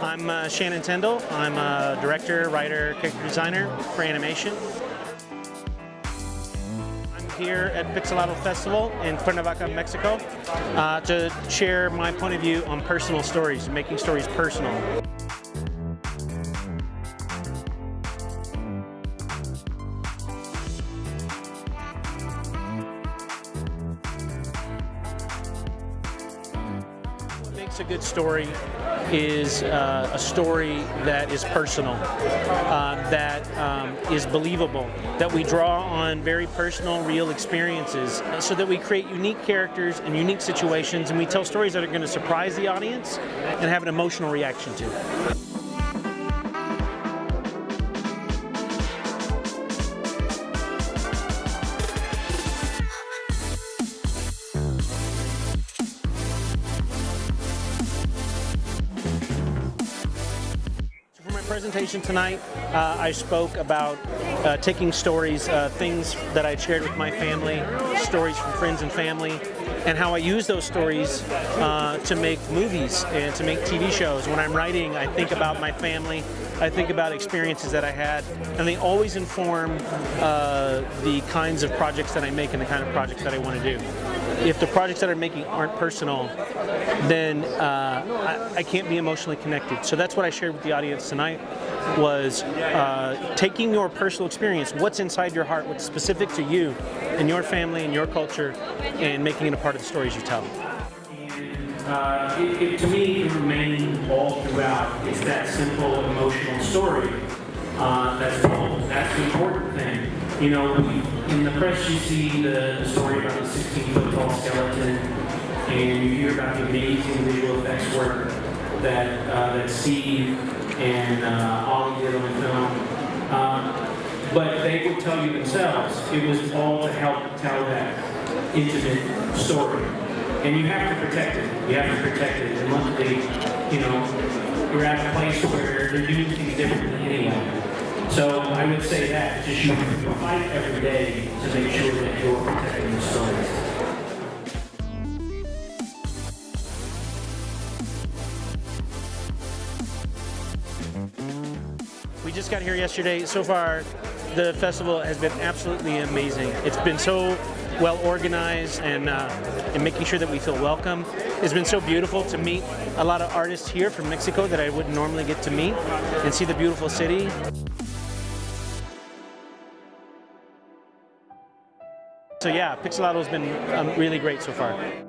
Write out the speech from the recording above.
I'm uh, Shannon Tindle. I'm a director, writer, character designer for animation. I'm here at Pixelatl Festival in Cuernavaca, Mexico uh, to share my point of view on personal stories, making stories personal. Makes a good story is uh, a story that is personal, uh, that um, is believable, that we draw on very personal, real experiences, so that we create unique characters and unique situations, and we tell stories that are going to surprise the audience and have an emotional reaction to. Presentation tonight, uh, I spoke about uh, taking stories, uh, things that I shared with my family, stories from friends and family, and how I use those stories uh, to make movies and to make TV shows. When I'm writing, I think about my family, I think about experiences that I had, and they always inform uh, the kinds of projects that I make and the kind of projects that I want to do. If the projects that I'm making aren't personal, then uh, I, I, can't be emotionally connected. So that's what I shared with the audience tonight was uh, taking your personal experience, what's inside your heart, what's specific to you and your family and your culture, and making it a part of the stories you tell. Uh, it, it, to me, it remained all throughout. It's that simple, emotional story. Uh, that's That's the important thing. You know, in the press you see the, story about the 16 foot tall skeleton, and you hear about the amazing visual effects work that uh, that Steve and uh, Ollie did on the film. Um, but they would tell you themselves it was all to help tell that intimate story. And you have to protect it. You have to protect it. And luckily, you know, we're at a place where they're doing things differently anyway. So I would say that, just you fight every day to make sure that you're protecting the story. We just got here yesterday. So far, the festival has been absolutely amazing. It's been so well organized and, uh, and making sure that we feel welcome. It's been so beautiful to meet a lot of artists here from Mexico that I wouldn't normally get to meet and see the beautiful city. So yeah, Pixelatl has been um, really great so far.